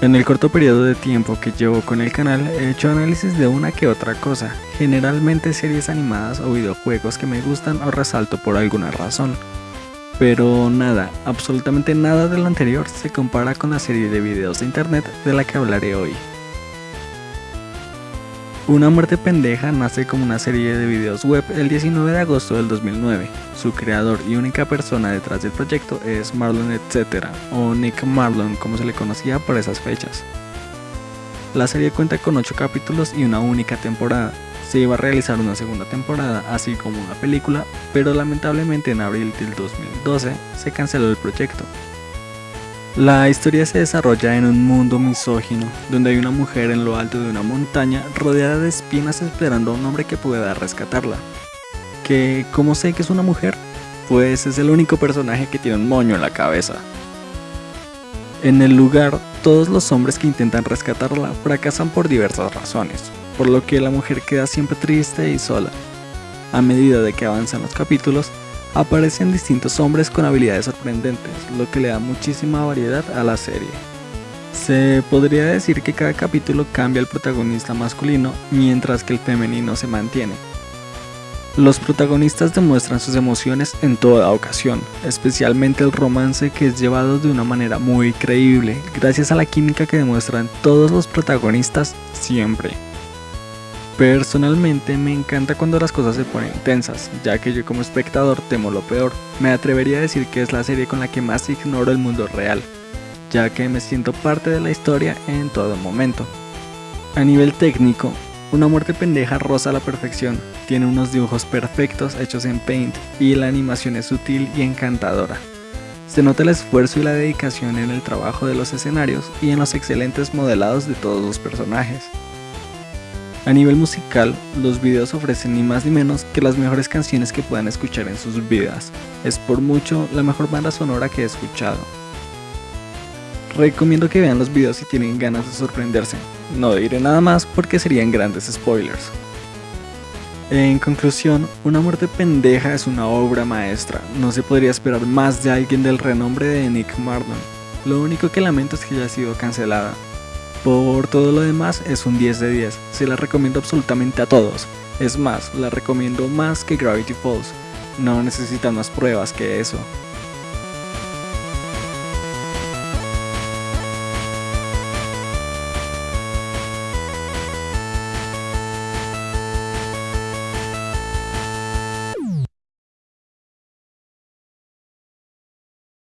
En el corto periodo de tiempo que llevo con el canal he hecho análisis de una que otra cosa, generalmente series animadas o videojuegos que me gustan o resalto por alguna razón. Pero nada, absolutamente nada de lo anterior se compara con la serie de videos de internet de la que hablaré hoy. Una muerte pendeja nace como una serie de videos web el 19 de agosto del 2009. Su creador y única persona detrás del proyecto es Marlon Etc. o Nick Marlon como se le conocía por esas fechas. La serie cuenta con 8 capítulos y una única temporada. Se iba a realizar una segunda temporada, así como una película, pero lamentablemente en abril del 2012 se canceló el proyecto. La historia se desarrolla en un mundo misógino, donde hay una mujer en lo alto de una montaña rodeada de espinas esperando a un hombre que pueda rescatarla. Que, ¿cómo sé que es una mujer? Pues es el único personaje que tiene un moño en la cabeza. En el lugar, todos los hombres que intentan rescatarla fracasan por diversas razones, por lo que la mujer queda siempre triste y sola. A medida de que avanzan los capítulos, aparecen distintos hombres con habilidades sorprendentes, lo que le da muchísima variedad a la serie. Se podría decir que cada capítulo cambia el protagonista masculino, mientras que el femenino se mantiene. Los protagonistas demuestran sus emociones en toda ocasión, especialmente el romance que es llevado de una manera muy creíble, gracias a la química que demuestran todos los protagonistas siempre. Personalmente me encanta cuando las cosas se ponen tensas, ya que yo como espectador temo lo peor. Me atrevería a decir que es la serie con la que más ignoro el mundo real, ya que me siento parte de la historia en todo momento. A nivel técnico, una muerte pendeja roza la perfección, tiene unos dibujos perfectos hechos en Paint y la animación es sutil y encantadora. Se nota el esfuerzo y la dedicación en el trabajo de los escenarios y en los excelentes modelados de todos los personajes. A nivel musical, los videos ofrecen ni más ni menos que las mejores canciones que puedan escuchar en sus vidas. Es por mucho la mejor banda sonora que he escuchado. Recomiendo que vean los videos si tienen ganas de sorprenderse. No diré nada más porque serían grandes spoilers. En conclusión, Una muerte pendeja es una obra maestra. No se podría esperar más de alguien del renombre de Nick Marlon. Lo único que lamento es que haya sido cancelada. Por todo lo demás es un 10 de 10, se la recomiendo absolutamente a todos. Es más, la recomiendo más que Gravity Falls. No necesitan más pruebas que eso.